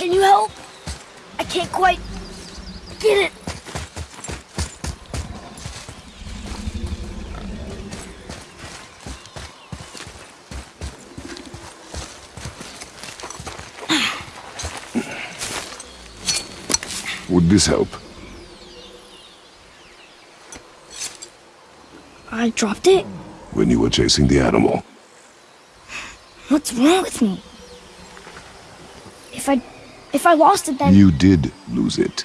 Can you help? I can't quite get it. Would this help? I dropped it. When you were chasing the animal. What's wrong with me? If I... if I lost it then... You did lose it.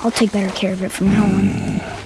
I'll take better care of it from now on.